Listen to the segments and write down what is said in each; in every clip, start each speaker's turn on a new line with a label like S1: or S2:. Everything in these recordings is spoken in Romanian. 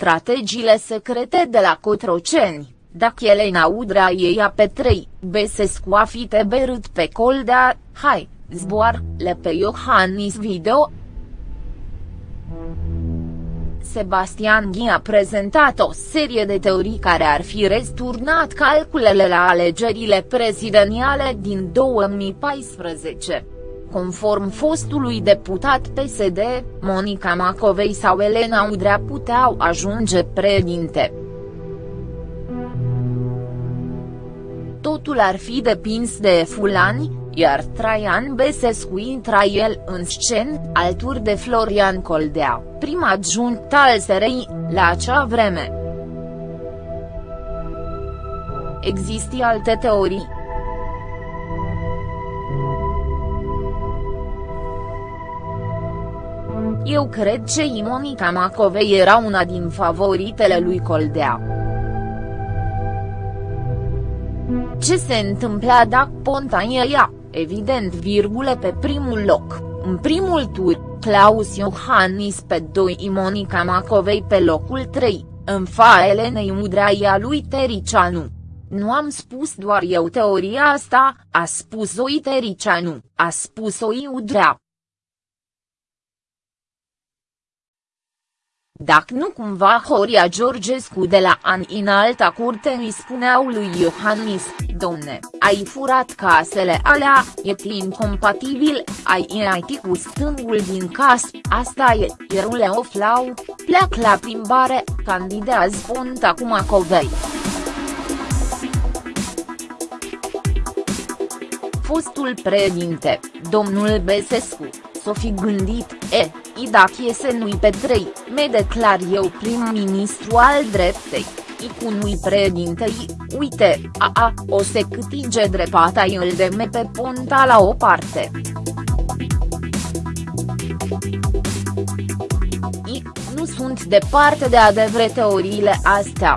S1: strategiile secrete de la Cotroceni, dacă Elena Udrea ia pe 3, Besescu a fi teberât pe Coldea, hai, zboar, le pe Iohannis video, Sebastian Ghi a prezentat o serie de teorii care ar fi resturnat calculele la alegerile prezidențiale din 2014. Conform fostului deputat PSD, Monica Macovei sau Elena Udrea puteau ajunge președinte. Totul ar fi depins de fulani, iar Traian Besescu intra el în scen, alături de Florian Coldea, prim adjunct al SRI, la acea vreme. Există alte teorii. Eu cred că Monica Macovei era una din favoritele lui Coldea. Ce se întâmpla dacă Ponta ea? evident virgule pe primul loc, în primul tur, Claus Iohannis pe 2 Monica Macovei pe locul 3, în fa Elenei Udraia lui Tericianu. Nu am spus doar eu teoria asta, a spus-o Tericianu, a spus-o Udrea. Dacă nu cumva Horia Georgescu de la an în alta curte îi spuneau lui Iohannis, domne, ai furat casele alea, e plin compatibil, ai IT cu stângul din cas, asta e, ierule oflau, pleac la plimbare, candidează Ponta cu Macovei. Fostul președinte, domnul Besescu, s-o fi gândit, e, și dacă iese nu-i pe trei, me declar eu prim-ministru al dreptei, i cu nu-i președintei, uite, a a, o se câtige drepata îl de me pe ponta la o parte. I, nu sunt departe de adevre teoriile astea.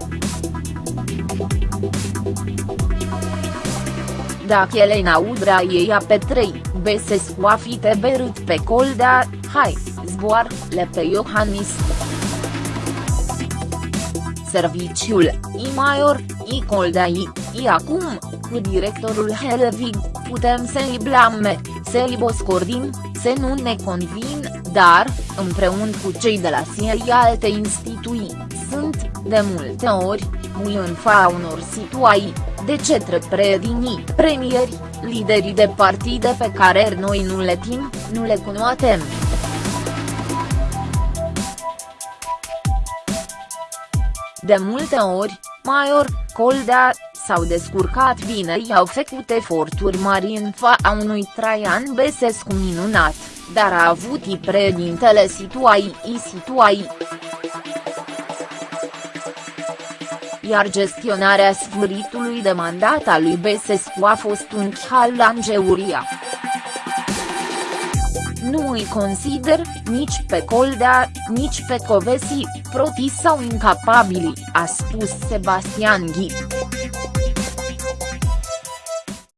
S1: Dacă Elena Udrea ia pe 3, Besescu a fi teberât pe Coldea, hai, zboar, le pe Iohannis. Serviciul, i Maior, i Coldea i, i acum, cu directorul Helvig, putem să-i blame, să-i boscordim, să nu ne convin, dar, împreună cu cei de la SIE alte instituții, sunt, de multe ori, mui în fa unor situații, de cetre preedinii, premieri, liderii de partide pe care noi nu le tim, nu le cunoatem. De multe ori, Maior, Coldea, s-au descurcat bine i-au făcut eforturi mari în fața unui Traian Besescu minunat, dar a avut i președintele situații i situații. Iar gestionarea sfârșitului de mandat al lui Besescu a fost un chal la Angeuria. Nu îi consider, nici pe Coldea, nici pe Covesi, protis sau incapabili, a spus Sebastian Ghi.